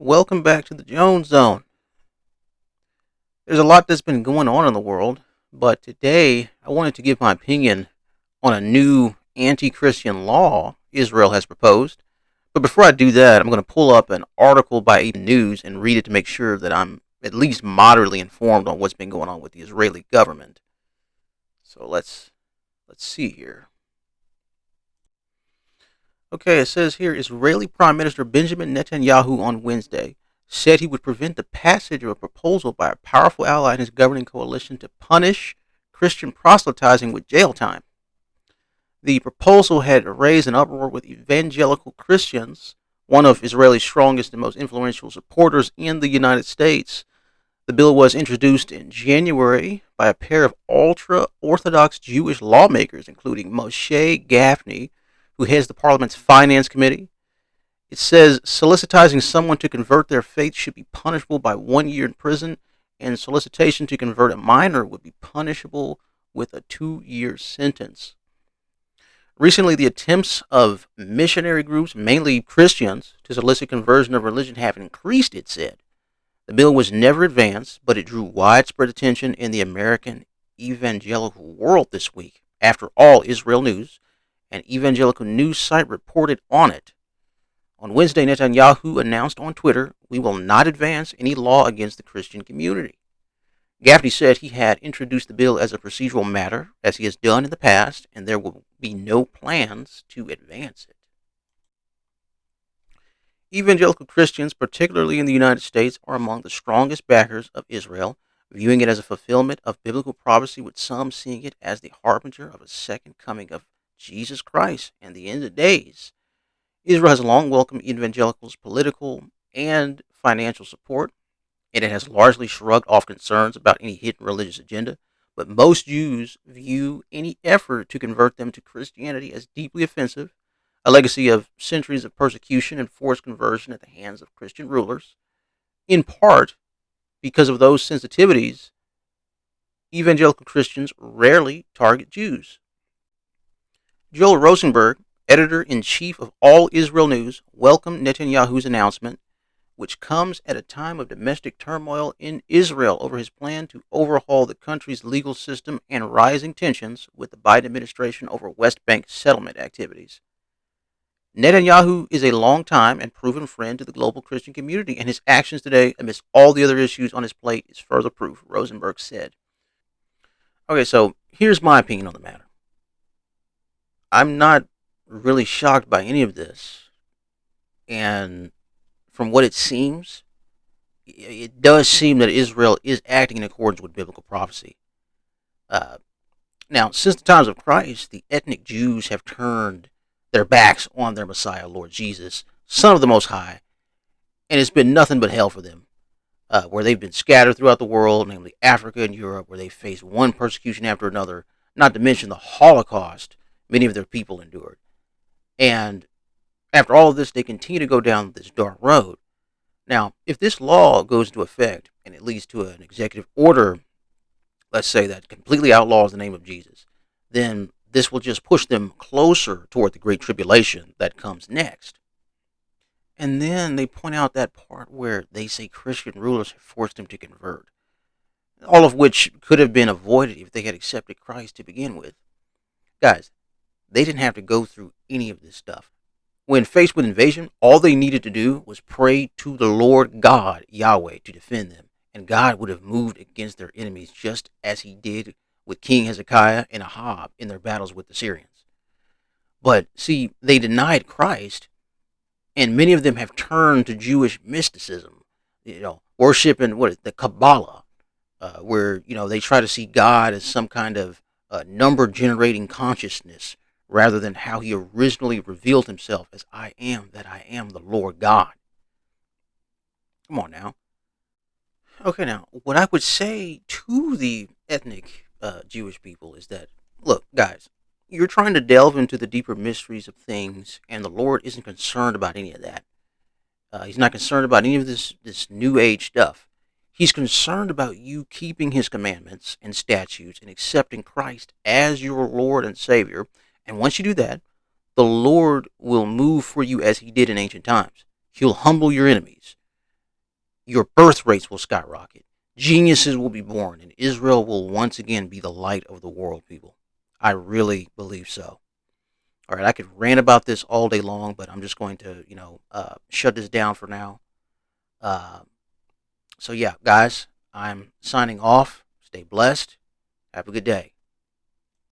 Welcome back to the Jones Zone. There's a lot that's been going on in the world, but today I wanted to give my opinion on a new anti Christian law Israel has proposed. But before I do that, I'm going to pull up an article by AP News and read it to make sure that I'm at least moderately informed on what's been going on with the Israeli government. So let's let's see here. Okay, it says here Israeli Prime Minister Benjamin Netanyahu on Wednesday said he would prevent the passage of a proposal by a powerful ally in his governing coalition to punish Christian proselytizing with jail time. The proposal had raised an uproar with evangelical Christians, one of Israel's strongest and most influential supporters in the United States. The bill was introduced in January by a pair of ultra Orthodox Jewish lawmakers, including Moshe Gafni who heads the Parliament's Finance Committee. It says soliciting someone to convert their faith should be punishable by one year in prison, and solicitation to convert a minor would be punishable with a two year sentence. Recently, the attempts of missionary groups, mainly Christians, to solicit conversion of religion have increased, it said. The bill was never advanced, but it drew widespread attention in the American evangelical world this week. After all, Israel News an evangelical news site reported on it. On Wednesday, Netanyahu announced on Twitter, We will not advance any law against the Christian community. Gafni said he had introduced the bill as a procedural matter, as he has done in the past, and there will be no plans to advance it. Evangelical Christians, particularly in the United States, are among the strongest backers of Israel, viewing it as a fulfillment of biblical prophecy, with some seeing it as the harbinger of a second coming of Jesus Christ and the end of days. Israel has long welcomed evangelicals' political and financial support, and it has largely shrugged off concerns about any hidden religious agenda. But most Jews view any effort to convert them to Christianity as deeply offensive, a legacy of centuries of persecution and forced conversion at the hands of Christian rulers. In part because of those sensitivities, evangelical Christians rarely target Jews. Joel Rosenberg, editor in chief of All Israel News, welcomed Netanyahu's announcement, which comes at a time of domestic turmoil in Israel over his plan to overhaul the country's legal system and rising tensions with the Biden administration over West Bank settlement activities. Netanyahu is a long-time and proven friend to the global Christian community, and his actions today, amidst all the other issues on his plate, is further proof, Rosenberg said. Okay, so here's my opinion on the matter. I'm not really shocked by any of this. And from what it seems, it does seem that Israel is acting in accordance with biblical prophecy. Uh, now, since the times of Christ, the ethnic Jews have turned their backs on their Messiah, Lord Jesus, Son of the Most High, and it's been nothing but hell for them. Uh, where they've been scattered throughout the world, namely Africa and Europe, where they faced one persecution after another, not to mention the Holocaust many of their people endured. And after all of this, they continue to go down this dark road. Now, if this law goes into effect and it leads to an executive order, let's say that completely outlaws the name of Jesus, then this will just push them closer toward the great tribulation that comes next. And then they point out that part where they say Christian rulers have forced them to convert, all of which could have been avoided if they had accepted Christ to begin with. Guys, they didn't have to go through any of this stuff. When faced with invasion, all they needed to do was pray to the Lord God, Yahweh, to defend them. And God would have moved against their enemies just as he did with King Hezekiah and Ahab in their battles with the Syrians. But see, they denied Christ, and many of them have turned to Jewish mysticism, you know, worshiping what the Kabbalah, uh, where you know they try to see God as some kind of uh, number generating consciousness rather than how he originally revealed himself as I am that I am the Lord God. Come on now. Okay, now, what I would say to the ethnic uh, Jewish people is that, look, guys, you're trying to delve into the deeper mysteries of things, and the Lord isn't concerned about any of that. Uh, he's not concerned about any of this, this new age stuff. He's concerned about you keeping his commandments and statutes and accepting Christ as your Lord and Savior and once you do that, the Lord will move for you as he did in ancient times. He'll humble your enemies. your birth rates will skyrocket. Geniuses will be born, and Israel will once again be the light of the world, people. I really believe so. All right, I could rant about this all day long, but I'm just going to, you know, uh, shut this down for now. Uh, so, yeah, guys, I'm signing off. Stay blessed. Have a good day.